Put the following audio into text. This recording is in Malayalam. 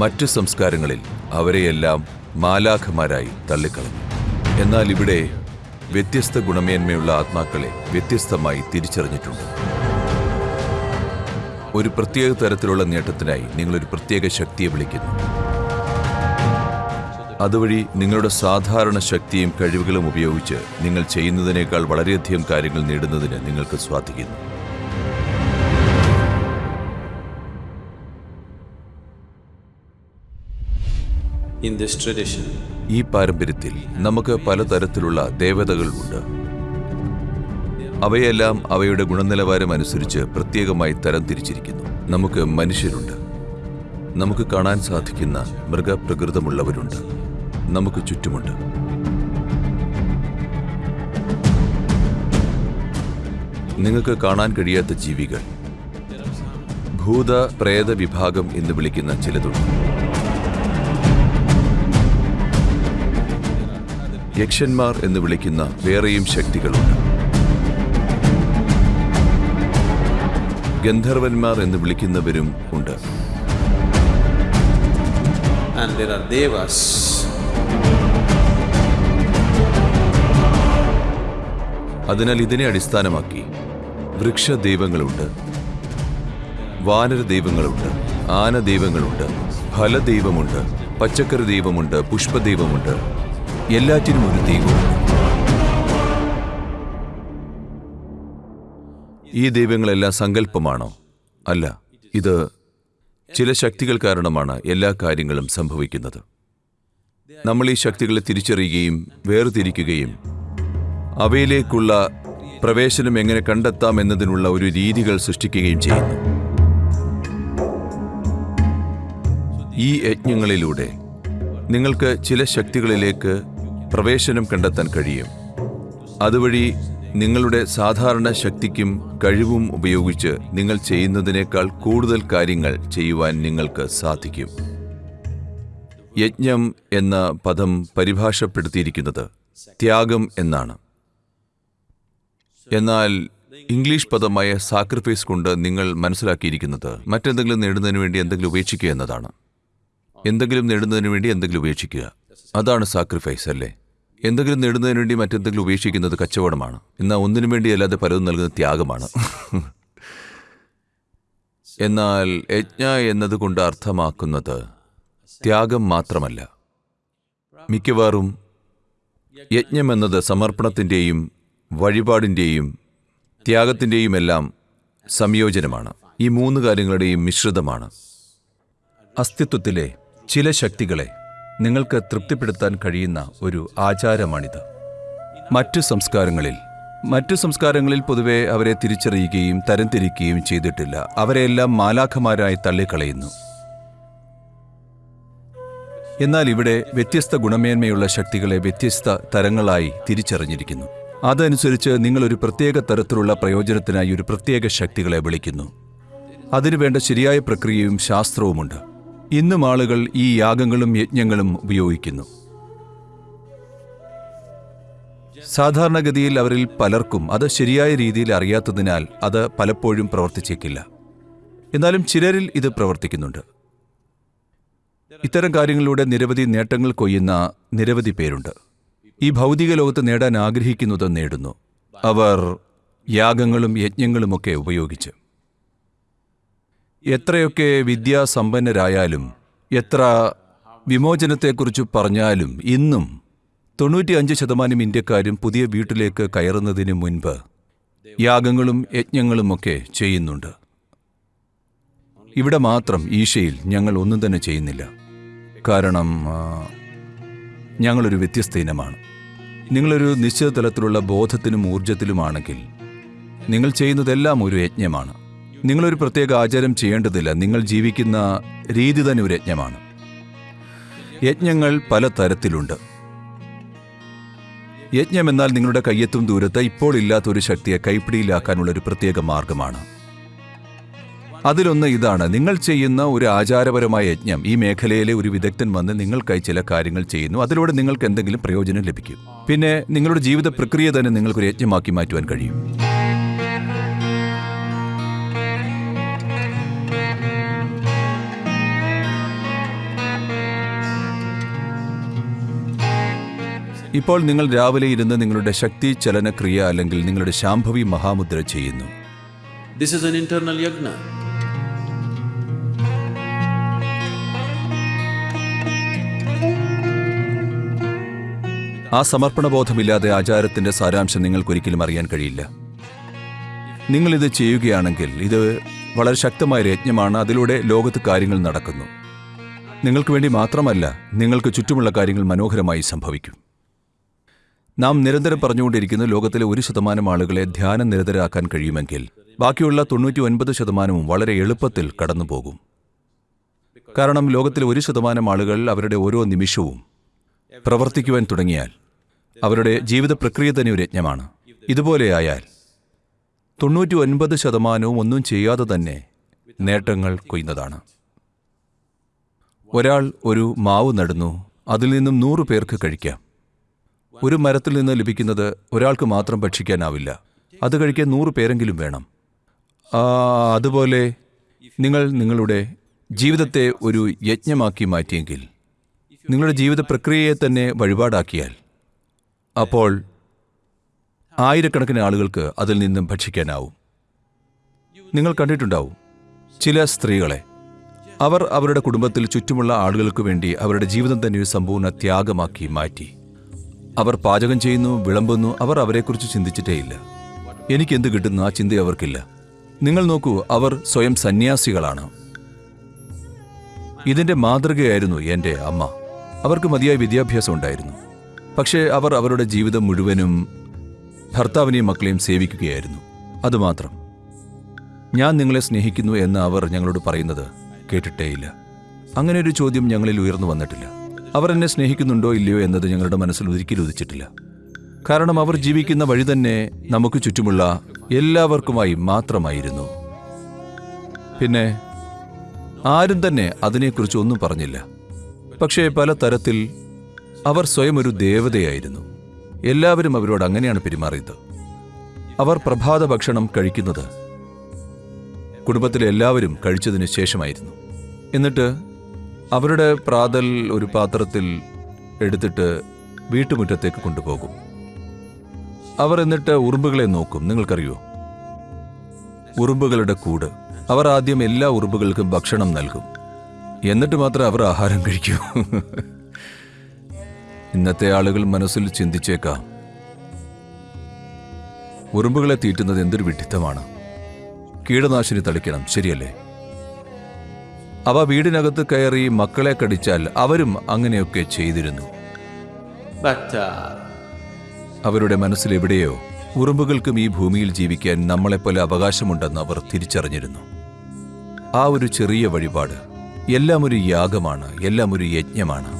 മറ്റ് സംസ്കാരങ്ങളിൽ അവരെയെല്ലാം മാലാഖമാരായി തള്ളിക്കളഞ്ഞു. എന്നാൽ ഇവിടെ വ്യത്യസ്ത ഗുണമേന്മയുള്ള ആത്മാക്കളെ വ്യത്യസ്തമായി തിരിച്ചറിഞ്ഞിട്ടുണ്ട്. ഒരു പ്രത്യേക തരത്തിലുള്ള നേട്ടത്തിനായി നിങ്ങളൊരു പ്രത്യേക ശക്തിയെ വിളിക്കുന്നു. അതുവഴി നിങ്ങളുടെ സാധാരണ ശക്തിയും കഴിവുകളും ഉപയോഗിച്ച് നിങ്ങൾ ചെയ്യുന്നതിനേക്കാൾ വളരെയധികം കാര്യങ്ങൾ നേടുന്നതിന് നിങ്ങൾക്ക് സ്വാധിക്കുന്നു ഈ പാരമ്പര്യത്തിൽ നമുക്ക് പലതരത്തിലുള്ള ദേവതകൾ ഉണ്ട് അവയെല്ലാം അവയുടെ ഗുണനിലവാരം അനുസരിച്ച് പ്രത്യേകമായി തരംതിരിച്ചിരിക്കുന്നു നമുക്ക് മനുഷ്യരുണ്ട്. നമുക്ക് കാണാൻ സാധിക്കുന്ന മൃഗപ്രകൃതമുള്ളവരുണ്ട്. നമുക്ക് ചുറ്റുമുണ്ട്. നിങ്ങൾക്ക് കാണാൻ കഴിയാത്ത ജീവികൾ. ഭൂത പ്രേത വിഭാഗം എന്ന് വിളിക്കുന്ന ചിലതുണ്ട്. യക്ഷന്മാർ എന്ന് വിളിക്കുന്ന വേറെയും ശക്തികളുണ്ട്. ഗന്ധർവന്മാർ എന്ന് വിളിക്കുന്നവരും ഉണ്ട്. അതിനാൽ ഇതിനെ അടിസ്ഥാനമാക്കി വൃക്ഷദൈവങ്ങളുണ്ട് വാനര ദൈവങ്ങളുണ്ട് ആന ദൈവങ്ങളുണ്ട് ഫലദൈവമുണ്ട് പച്ചക്കറി ദൈവമുണ്ട് പുഷ്പദൈവമുണ്ട് എല്ലാറ്റിനും ഒരു ദൈവം. ഈ ദൈവങ്ങളെല്ലാം സങ്കല്പമാണോ? അല്ല ഇത് ചില ശക്തികൾ കാരണമാണ് എല്ലാ കാര്യങ്ങളും സംഭവിക്കുന്നത്. നമ്മൾ ഈ ശക്തികളെ തിരിച്ചറിയുകയും വേർതിരിക്കുകയും അവയിലേക്കുള്ള പ്രവേശനം എങ്ങനെ കണ്ടെത്താം എന്നതിനുള്ള ഒരു രീതികൾ സൃഷ്ടിക്കുകയും ചെയ്യുന്നു. ഈ യജ്ഞങ്ങളിലൂടെ നിങ്ങൾക്ക് ചില ശക്തികളിലേക്ക് പ്രവേശനം കണ്ടെത്താൻ കഴിയും. അതുവഴി നിങ്ങളുടെ സാധാരണ ശക്തിക്കും കഴിവും ഉപയോഗിച്ച് നിങ്ങൾ ചെയ്യുന്നതിനേക്കാൾ കൂടുതൽ കാര്യങ്ങൾ ചെയ്യുവാൻ നിങ്ങൾക്ക് സാധിക്കും. യജ്ഞം എന്ന പദം പരിഭാഷപ്പെടുത്തിയിരിക്കുന്നത് ത്യാഗം എന്നാണ്. എന്നാൽ ഇംഗ്ലീഷ് പദമായ സാക്രിഫൈസ് കൊണ്ട് നിങ്ങൾ മനസ്സിലാക്കിയിരിക്കുന്നത് മറ്റെന്തെങ്കിലും നേടുന്നതിന് വേണ്ടി എന്തെങ്കിലും ഉപേക്ഷിക്കുക എന്നതാണ്. എന്തെങ്കിലും നേടുന്നതിന് വേണ്ടി എന്തെങ്കിലും ഉപേക്ഷിക്കുക. അതാണ് സാക്രിഫൈസ് അല്ലേ? എന്തെങ്കിലും നേടുന്നതിന് വേണ്ടി മറ്റെന്തെങ്കിലും ഉപേക്ഷിക്കുന്നത് കച്ചവടമാണ്. എന്നാൽ ഒന്നിനു വേണ്ടി അല്ലാതെ പലതും നൽകുന്ന ത്യാഗമാണ്. എന്നാൽ യജ്ഞ എന്നതുകൊണ്ട് അർത്ഥമാക്കുന്നത് ത്യാഗം മാത്രമല്ല. മിക്കവാറും യജ്ഞം എന്നത് സമർപ്പണത്തിന്റെയും വഴിപാടിന്റെയും ത്യാഗത്തിന്റെയും എല്ലാം സംയോജനമാണ്. ഈ മൂന്ന് കാര്യങ്ങളുടെയും മിശ്രിതമാണ്. അസ്തിത്വത്തിലെ ചില ശക്തികളെ നിങ്ങൾക്ക് തൃപ്തിപ്പെടുത്താൻ കഴിയുന്ന ഒരു ആചാരമാണിത്. മറ്റു സംസ്കാരങ്ങളിൽ മറ്റു സംസ്കാരങ്ങളിൽ പൊതുവെ അവരെ തിരിച്ചറിയുകയും തരംതിരിക്കുകയും ചെയ്തിട്ടില്ല. അവരെല്ലാം മാലാഖമാരായി തള്ളിക്കളയുന്നു. എന്നാൽ ഇവിടെ വ്യത്യസ്ത ഗുണമേന്മയുള്ള ശക്തികളെ വ്യത്യസ്ത തരങ്ങളായി തിരിച്ചറിഞ്ഞിരിക്കുന്നു. അതനുസരിച്ച് നിങ്ങൾ ഒരു പ്രത്യേക തരത്തിലുള്ള പ്രയോജനത്തിനായി ഒരു പ്രത്യേക ശക്തികളെ വിളിക്കുന്നു. അതിനുവേണ്ട ശരിയായ പ്രക്രിയയും ശാസ്ത്രവുമുണ്ട്. ഇന്നും ആളുകൾ ഈ യാഗങ്ങളും യജ്ഞങ്ങളും ഉപയോഗിക്കുന്നു. സാധാരണഗതിയിൽ അവരിൽ പലർക്കും അത് ശരിയായ രീതിയിൽ അറിയാത്തതിനാൽ അത് പലപ്പോഴും പ്രവർത്തിച്ചേക്കില്ല. എന്നാലും ചിലരിൽ ഇത് പ്രവർത്തിക്കുന്നുണ്ട്. ഇത്തരം കാര്യങ്ങളിലൂടെ നിരവധി നേട്ടങ്ങൾ കൊയ്യുന്ന നിരവധി പേരുണ്ട്. ഈ ഭൗതിക ലോകത്ത് നേടാൻ ആഗ്രഹിക്കുന്നത് നേടുന്നു. അവർ യാഗങ്ങളും യജ്ഞങ്ങളുമൊക്കെ ഉപയോഗിച്ച്. എത്രയൊക്കെ വിദ്യാസമ്പന്നരായാലും എത്ര വിമോചനത്തെക്കുറിച്ച് പറഞ്ഞാലും ഇന്നും തൊണ്ണൂറ്റിയഞ്ച് ശതമാനം ഇന്ത്യക്കാരും പുതിയ വീട്ടിലേക്ക് കയറുന്നതിന് മുൻപ് യാഗങ്ങളും യജ്ഞങ്ങളുമൊക്കെ ചെയ്യുന്നുണ്ട്. ഇവിടെ മാത്രം ഈശയിൽ ഞങ്ങൾ ഒന്നും തന്നെ ചെയ്യുന്നില്ല. കാരണം ഞങ്ങളൊരു വ്യത്യസ്ത ഇനമാണ്. നിങ്ങളൊരു നിശ്ചിത തലത്തിലുള്ള ബോധത്തിനും ഊർജത്തിലുമാണെങ്കിൽ നിങ്ങൾ ചെയ്യുന്നതെല്ലാം ഒരു യജ്ഞമാണ്. നിങ്ങളൊരു പ്രത്യേക ആചാരം ചെയ്യേണ്ടതില്ല. നിങ്ങൾ ജീവിക്കുന്ന രീതി തന്നെ ഒരു യജ്ഞമാണ്. യജ്ഞങ്ങൾ പല തരത്തിലുണ്ട്. യജ്ഞം എന്നാൽ നിങ്ങളുടെ കയ്യെത്തും ദൂരത്ത് ഇപ്പോൾ ഇല്ലാത്ത ഒരു ശക്തിയെ കൈപ്പിടിയിലാക്കാനുള്ള ഒരു പ്രത്യേക മാർഗമാണ്. അതിലൊന്ന് ഇതാണ്. നിങ്ങൾ ചെയ്യുന്ന ഒരു ആചാരപരമായ യജ്ഞം. ഈ മേഖലയിലെ ഒരു വിദഗ്ധൻ വന്ന് നിങ്ങൾക്കായി ചില കാര്യങ്ങൾ ചെയ്യുന്നു. അതിലൂടെ നിങ്ങൾക്ക് എന്തെങ്കിലും പ്രയോജനം ലഭിക്കും. പിന്നെ നിങ്ങളുടെ ജീവിത പ്രക്രിയ തന്നെ നിങ്ങൾക്കൊരു യജ്ഞമാക്കി മാറ്റുവാൻ കഴിയും. ഇപ്പോൾ നിങ്ങൾ രാവിലെ ഇരുന്ന് നിങ്ങളുടെ ശക്തി ചലനക്രിയ അല്ലെങ്കിൽ നിങ്ങളുടെ ശാംഭവി മഹാമുദ്ര ചെയ്യുന്നു. This is an internal yagna. ആ സമർപ്പണബോധമില്ലാതെ ആചാരത്തിന്റെ സാരാംശം നിങ്ങൾക്കൊരിക്കലും അറിയാൻ കഴിയില്ല. നിങ്ങൾ ഇത് ചെയ്യുകയാണെങ്കിൽ ഇത് വളരെ ശക്തമായ യജ്ഞമാണ് അതിലൂടെ ലോകത്ത് കാര്യങ്ങൾ നടക്കുന്നു. നിങ്ങൾക്ക് വേണ്ടി മാത്രമല്ല നിങ്ങൾക്ക് ചുറ്റുമുള്ള കാര്യങ്ങൾ മനോഹരമായി സംഭവിക്കും. നാം നിരന്തരം പറഞ്ഞുകൊണ്ടിരിക്കുന്ന ലോകത്തിലെ ഒരു ശതമാനം ആളുകളെ ധ്യാനം നിരതരാക്കാൻ കഴിയുമെങ്കിൽ ബാക്കിയുള്ള തൊണ്ണൂറ്റി ഒൻപത് ശതമാനവും വളരെ എളുപ്പത്തിൽ കടന്നുപോകും. കാരണം ലോകത്തിലെ ഒരു ശതമാനം ആളുകൾ അവരുടെ ഓരോ നിമിഷവും പ്രവർത്തിക്കുവാൻ തുടങ്ങിയാൽ അവരുടെ ജീവിത പ്രക്രിയ തന്നെ ഒരു യജ്ഞമാണ്. ഇതുപോലെയായാൽ തൊണ്ണൂറ്റി ഒൻപത് ശതമാനവും ഒന്നും ചെയ്യാതെ തന്നെ നേട്ടങ്ങൾ കൊയ്യുന്നതാണ്. ഒരാൾ ഒരു മാവ് നടന്നു അതിൽ നിന്നും നൂറ് പേർക്ക് കഴിക്കാം. ഒരു മരത്തിൽ നിന്ന് ലഭിക്കുന്നത് ഒരാൾക്ക് മാത്രം ഭക്ഷിക്കാനാവില്ല. അത് കഴിക്കാൻ നൂറ് പേരെങ്കിലും വേണം. അതുപോലെ നിങ്ങൾ നിങ്ങളുടെ ജീവിതത്തെ ഒരു യജ്ഞമാക്കി മാറ്റിയെങ്കിൽ നിങ്ങളുടെ ജീവിത പ്രക്രിയയെ തന്നെ വഴിപാടാക്കിയാൽ അപ്പോൾ ആയിരക്കണക്കിന് ആളുകൾക്ക് അതിൽ നിന്നും ഭക്ഷിക്കാനാവും. നിങ്ങൾ കണ്ടിട്ടുണ്ടാവും ചില സ്ത്രീകളെ അവർ അവരുടെ കുടുംബത്തിൽ ചുറ്റുമുള്ള ആളുകൾക്ക് വേണ്ടി അവരുടെ ജീവിതം തന്നെ ഒരു സമ്പൂർണ ത്യാഗമാക്കി മാറ്റി. അവർ പാചകം ചെയ്യുന്നു വിളമ്പുന്നു അവർ അവരെക്കുറിച്ച് ചിന്തിച്ചിട്ടേയില്ല. എനിക്കെന്ത് കിട്ടുന്നു ആ ചിന്ത അവർക്കില്ല. നിങ്ങൾ നോക്കൂ അവർ സ്വയം സന്യാസികളാണ്. ഇതിന്റെ മാതൃകയായിരുന്നു എന്റെ അമ്മ. അവർക്ക് മതിയായ വിദ്യാഭ്യാസം ഉണ്ടായിരുന്നു. പക്ഷേ അവർ അവരുടെ ജീവിതം മുഴുവനും ഭർത്താവിനെയും മക്കളെയും സേവിക്കുകയായിരുന്നു. അതുമാത്രം. ഞാൻ നിങ്ങളെ സ്നേഹിക്കുന്നു എന്ന് അവർ ഞങ്ങളോട് പറയുന്നത് കേട്ടിട്ടേയില്ല. അങ്ങനെ ഒരു ചോദ്യം ഞങ്ങളിൽ ഉയർന്നു വന്നിട്ടില്ല. അവർ എന്നെ സ്നേഹിക്കുന്നുണ്ടോ ഇല്ലയോ എന്നത് ഞങ്ങളുടെ മനസ്സിൽ ഒരിക്കലും ഉദിച്ചിട്ടില്ല. കാരണം അവർ ജീവിക്കുന്ന വഴി തന്നെ നമുക്ക് ചുറ്റുമുള്ള എല്ലാവർക്കുമായി മാത്രമായിരുന്നു. പിന്നെ ആരും തന്നെ അതിനെക്കുറിച്ച് ഒന്നും പറഞ്ഞില്ല. പക്ഷേ പല തരത്തിൽ അവർ സ്വയം ഒരു ദേവതയായിരുന്നു. എല്ലാവരും അവരോട് അങ്ങനെയാണ് പെരുമാറിയത്. അവർ പ്രഭാത ഭക്ഷണം കഴിക്കുന്നത് കുടുംബത്തിലെ എല്ലാവരും കഴിച്ചതിന് ശേഷമായിരുന്നു. എന്നിട്ട് അവരുടെ പ്രാതൽ ഒരു പാത്രത്തിൽ എടുത്തിട്ട് വീട്ടുമുറ്റത്തേക്ക് കൊണ്ടുപോകും. അവർ എന്നിട്ട് ഉറുമ്പുകളെ നോക്കും. നിങ്ങൾക്കറിയോ? ഉറുമ്പുകളുടെ കൂട്. അവർ ആദ്യം എല്ലാ ഉറുമ്പുകൾക്കും ഭക്ഷണം നൽകും. എന്നിട്ട് മാത്രം അവർ ആഹാരം കഴിക്കൂ. ഇന്നത്തെ ആളുകൾ മനസ്സിൽ ചിന്തിച്ചേക്കാം. ഉറുമ്പുകളെ തീറ്റുന്നത് എന്തൊരു വിഡിത്തമാണ്. കീടനാശിനി തളിക്കണം. ശരിയല്ലേ? അവ വീടിനകത്ത് കയറി മക്കളെ കടിച്ചാൽ അവരും അങ്ങനെയൊക്കെ ചെയ്തിരുന്നു. അവരുടെ മനസ്സിലെവിടെയോ ഉറുമ്പുകൾക്കും ഈ ഭൂമിയിൽ ജീവിക്കാൻ നമ്മളെപ്പോലെ അവകാശമുണ്ടെന്ന് അവർ തിരിച്ചറിഞ്ഞിരുന്നു. ആ ഒരു ചെറിയ വഴിപാട് എല്ലാം ഒരു യാഗമാണ് എല്ലാം ഒരു യജ്ഞമാണ്.